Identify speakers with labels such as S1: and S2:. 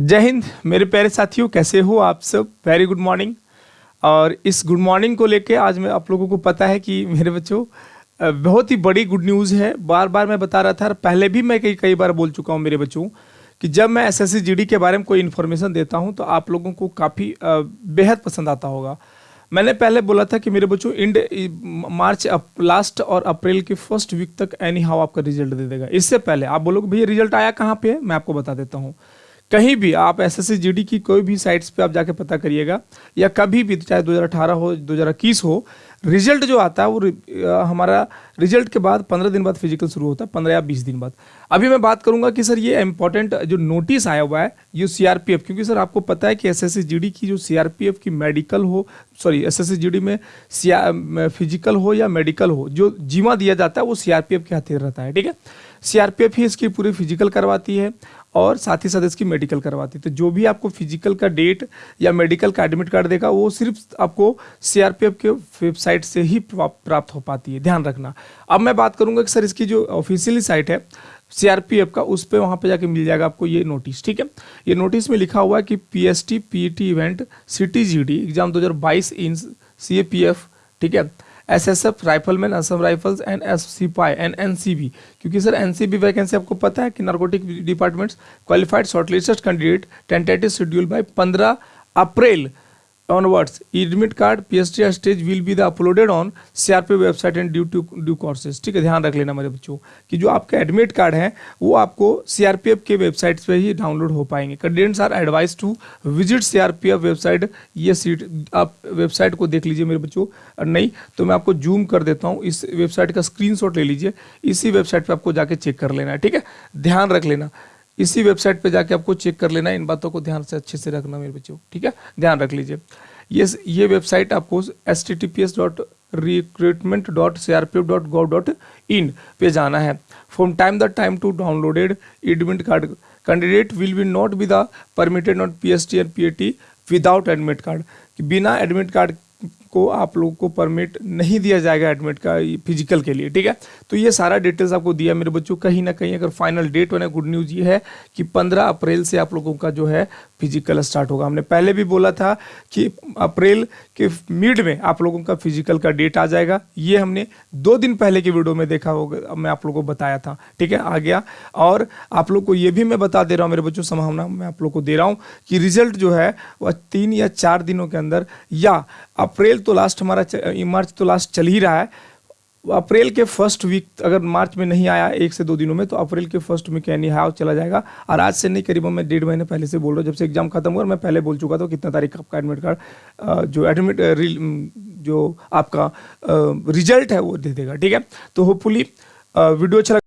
S1: जय हिंद, मेरे प्यारे साथियों, कैसे हो आप सब? वेरी गुड मॉर्निंग और इस गुड मॉर्निंग को लेके आज मैं आप लोगों को पता है कि मेरे बच्चों बहुत ही बड़ी गुड न्यूज़ है। बार बार मैं बता रहा था, और पहले भी मैं कई कई बार बोल चुका हूँ मेरे बच्चों, कि जब मैं एस एस के बारे में कोई इन्फॉर्मेशन देता हूँ तो आप लोगों को काफ़ी बेहद पसंद आता होगा। मैंने पहले बोला था कि मेरे बच्चों इंड मार्च लास्ट और अप्रैल के फ़र्स्ट वीक तक एनी हाउ आपका रिज़ल्ट दे देगा। इससे पहले, आप बोलोगे, भैया रिज़ल्ट आया कहाँ पे है? मैं आपको बता देता हूँ। कहीं भी आप एस एस की कोई भी साइट्स पे आप जाके पता करिएगा, या कभी भी, चाहे 2018 हो 2021 हो रिज़ल्ट जो आता है वो हमारा रिज़ल्ट के बाद 15 दिन बाद फ़िज़िकल शुरू होता है 15 या 20 दिन बाद। अभी मैं बात करूँगा कि सर ये इंपॉर्टेंट जो नोटिस आया हुआ है, ये सीआरपीएफ क्योंकि सर आपको पता है कि एस एस की जो सीआरपीएफ की मेडिकल हो सॉरी एस एस में फ़िज़िकल हो या मेडिकल हो, जो जीवा दिया जाता है वो सीआरपीएफ के हाथ रहता है, ठीक है? सीआरपीएफ ही इसकी पूरी फ़िज़िकल करवाती है और साथ ही साथ इसकी मेडिकल करवाती है। तो जो भी आपको फ़िज़िकल का डेट या मेडिकल का एडमिट कार्ड देगा, वो सिर्फ़ आपको सीआरपीएफ के वेबसाइट से ही प्राप्त हो पाती है। ध्यान रखना। अब मैं बात करूँगा कि सर इसकी जो ऑफिशियली साइट है सीआरपीएफ का, उस पर वहाँ पे जाके मिल जाएगा आपको ये नोटिस ठीक है? ये नोटिस में लिखा हुआ है कि PST PET event GD exam 2022 in CAPF ठीक है? SSF rifleman Assam rifles and S सिपाही एंड एनसीबी क्योंकि सर एनसीबी वैकेंसी आपको पता है कि narcotic departments qualified shortlisted candidate tentative schedule by 15 April onwards. Admit card pst stage will be the uploaded on crp website and due to, due courses. ठीक है, ध्यान रख लेना मेरे बच्चों, कि जो आपका एडमिट कार्ड है, वो आपको सीआरपीएफ के वेबसाइट पे ही डाउनलोड हो पाएँगे। Candidates are advise to visit CRPF website ये सीट आप वेबसाइट को देख लीजिए मेरे बच्चों। नहीं तो मैं आपको जूम कर देता हूँ। इस वेबसाइट का स्क्रीनशॉट ले लीजिए। इसी वेबसाइट पे आपको जाके चेक कर लेना है। ठीक है? ध्यान रख लेना। इसी वेबसाइट पे जाके आपको चेक कर लेना इन बातों को ध्यान से अच्छे से रखना मेरे बच्चों, ठीक है? ध्यान रख लीजिए। ये ये वेबसाइट आपको S T T P S dot recruitment dot C R P F dot gov dot in पे जाना है। From time the time to downloaded admit card candidate will be not be the permitted not P S T and P A T without admit card बिना admit card को आप लोगों को permit नहीं दिया जाएगा एडमिट का फ़िज़िकल के लिए, ठीक है? तो ये सारा डिटेल्स आपको दिया मेरे बच्चों। कहीं ना कहीं अगर फाइनल डेट बने गुड न्यूज़ ये है कि 15 अप्रैल से आप लोगों का जो है फ़िज़िकल स्टार्ट होगा। हमने पहले भी बोला था कि अप्रैल के मिड में आप लोगों का फ़िज़िकल का डेट आ जाएगा। ये हमने दो दिन पहले की वीडियो में देखा होगा, मैं आप लोगों को बताया था, ठीक है? आ गया। और आप लोग को ये भी मैं बता दे रहा हूँ मेरे बच्चों, संभावना मैं आप लोग को दे रहा हूँ कि रिज़ल्ट जो है वह तीन या चार दिनों के अंदर या अप्रैल तो लास्ट हमारा मार्च तो लास्ट चल ही रहा है। अप्रैल के फ़र्स्ट वीक अगर मार्च में नहीं आया एक से दो दिनों में तो अप्रैल के फ़र्स्ट वीक यानी हाउ चला जाएगा? और आज से नहीं करीबन मैं डेढ़ महीने पहले से बोल रहा हूँ जब से एग्ज़ाम खत्म हुआ मैं पहले बोल चुका था कितना तारीख आपका एडमिट कार्ड जो एडमिट म, जो आपका रिज़ल्ट है वो दे देगा ठीक है? तो होपफुली वीडियो अच्छा